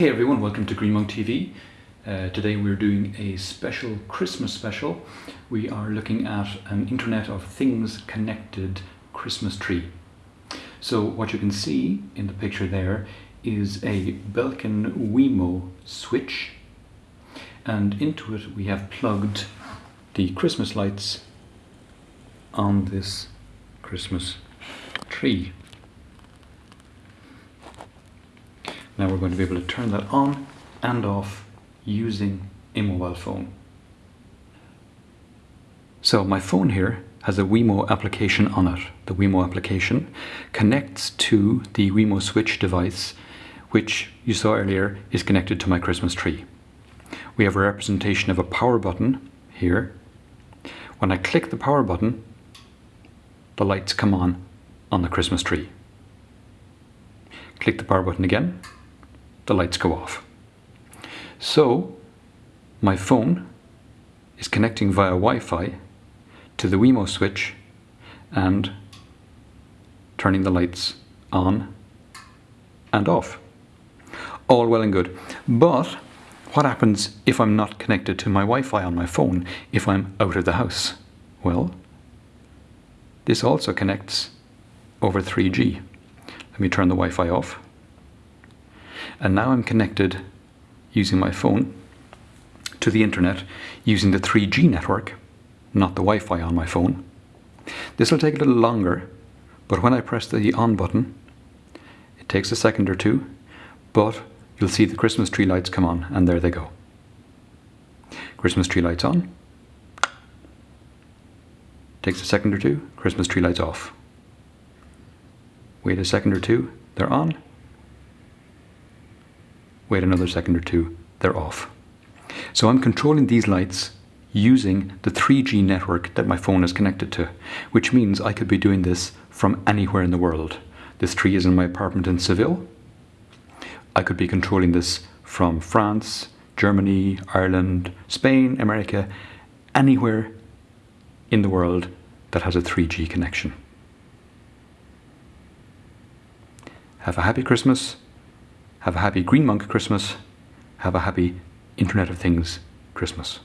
Hey everyone, welcome to Green Monk TV. Uh, today we're doing a special Christmas special. We are looking at an Internet of Things connected Christmas tree. So what you can see in the picture there is a Belkin Wemo switch and into it we have plugged the Christmas lights on this Christmas tree. Now we're going to be able to turn that on and off using a mobile phone. So my phone here has a Wemo application on it. The Wemo application connects to the Wemo switch device which you saw earlier is connected to my Christmas tree. We have a representation of a power button here. When I click the power button, the lights come on on the Christmas tree. Click the power button again, the lights go off. So my phone is connecting via Wi-Fi to the Wemo switch and turning the lights on and off. All well and good. But what happens if I'm not connected to my Wi-Fi on my phone, if I'm out of the house? Well, this also connects over 3G. Let me turn the Wi-Fi off. And now I'm connected using my phone to the internet using the 3G network, not the Wi-Fi on my phone. This will take a little longer, but when I press the on button, it takes a second or two, but you'll see the Christmas tree lights come on, and there they go. Christmas tree lights on. Takes a second or two, Christmas tree lights off. Wait a second or two, they're on wait another second or two, they're off. So I'm controlling these lights using the 3G network that my phone is connected to, which means I could be doing this from anywhere in the world. This tree is in my apartment in Seville. I could be controlling this from France, Germany, Ireland, Spain, America, anywhere in the world that has a 3G connection. Have a happy Christmas have a happy Green Monk Christmas. Have a happy Internet of Things Christmas.